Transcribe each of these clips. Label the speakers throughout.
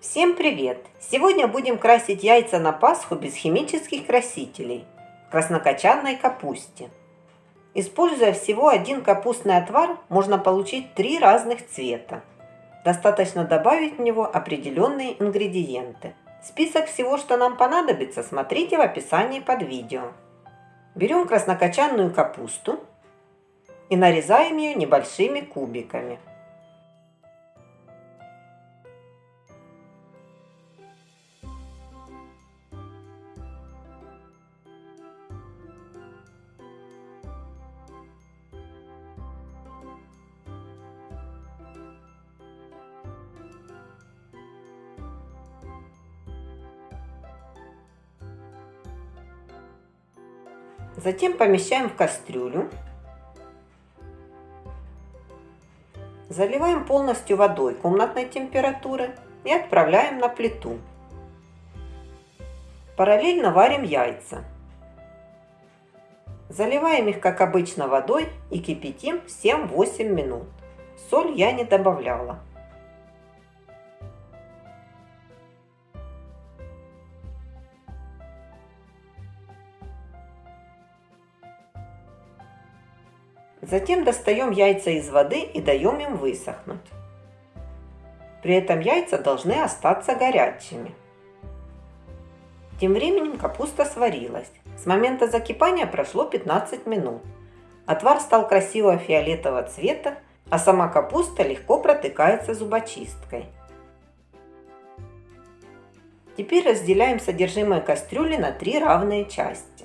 Speaker 1: Всем привет! Сегодня будем красить яйца на Пасху без химических красителей в краснокочанной капусте. Используя всего один капустный отвар, можно получить три разных цвета. Достаточно добавить в него определенные ингредиенты. Список всего, что нам понадобится, смотрите в описании под видео. Берем краснокочанную капусту и нарезаем ее небольшими кубиками. Затем помещаем в кастрюлю. Заливаем полностью водой комнатной температуры и отправляем на плиту. Параллельно варим яйца. Заливаем их, как обычно, водой и кипятим 7-8 минут. Соль я не добавляла. Затем достаем яйца из воды и даем им высохнуть. При этом яйца должны остаться горячими. Тем временем капуста сварилась. С момента закипания прошло 15 минут. Отвар стал красивого фиолетового цвета, а сама капуста легко протыкается зубочисткой. Теперь разделяем содержимое кастрюли на три равные части.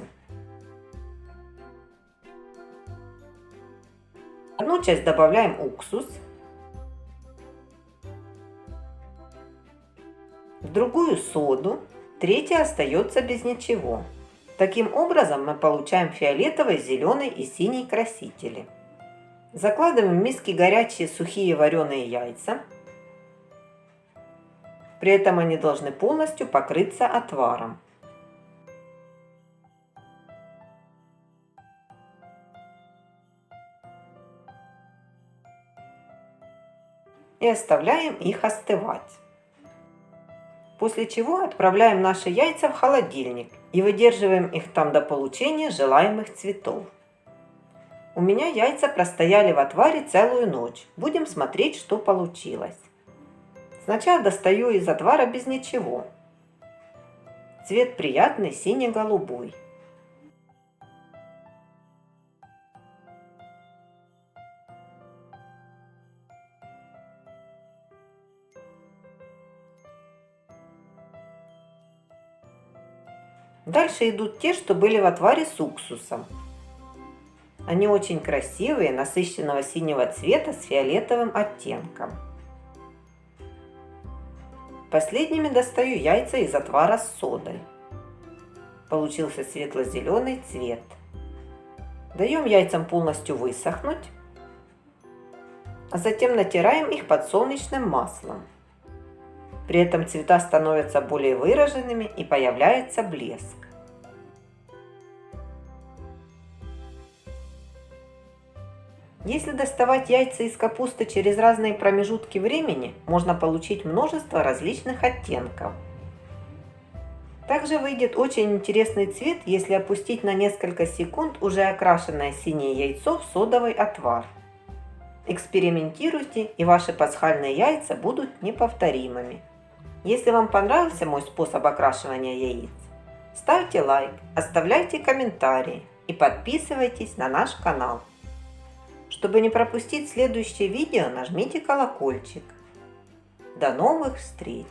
Speaker 1: Одну часть добавляем уксус, в другую соду, третья остается без ничего. Таким образом мы получаем фиолетовый, зеленый и синий красители. Закладываем в миски горячие сухие вареные яйца. При этом они должны полностью покрыться отваром. И оставляем их остывать. После чего отправляем наши яйца в холодильник и выдерживаем их там до получения желаемых цветов. У меня яйца простояли в отваре целую ночь. Будем смотреть, что получилось. Сначала достаю из отвара без ничего. Цвет приятный, сине-голубой. Дальше идут те, что были в отваре с уксусом. Они очень красивые, насыщенного синего цвета с фиолетовым оттенком. Последними достаю яйца из отвара с содой. Получился светло-зеленый цвет. Даем яйцам полностью высохнуть, а затем натираем их подсолнечным маслом. При этом цвета становятся более выраженными и появляется блеск. Если доставать яйца из капусты через разные промежутки времени, можно получить множество различных оттенков. Также выйдет очень интересный цвет, если опустить на несколько секунд уже окрашенное синее яйцо в содовый отвар. Экспериментируйте, и ваши пасхальные яйца будут неповторимыми. Если вам понравился мой способ окрашивания яиц, ставьте лайк, оставляйте комментарии и подписывайтесь на наш канал. Чтобы не пропустить следующее видео, нажмите колокольчик. До новых встреч!